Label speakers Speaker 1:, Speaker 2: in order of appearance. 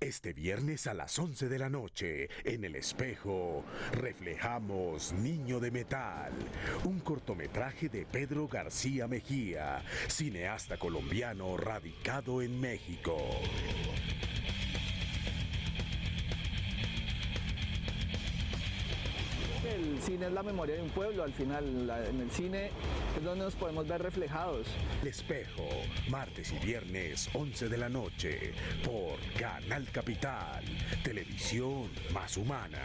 Speaker 1: Este viernes a las 11 de la noche, en el espejo, reflejamos Niño de Metal, un cortometraje de Pedro García Mejía, cineasta colombiano radicado en México.
Speaker 2: El cine es la memoria de un pueblo, al final en el cine es donde nos podemos ver reflejados.
Speaker 1: El espejo, martes y viernes 11 de la noche, por Canal Capital, televisión más humana.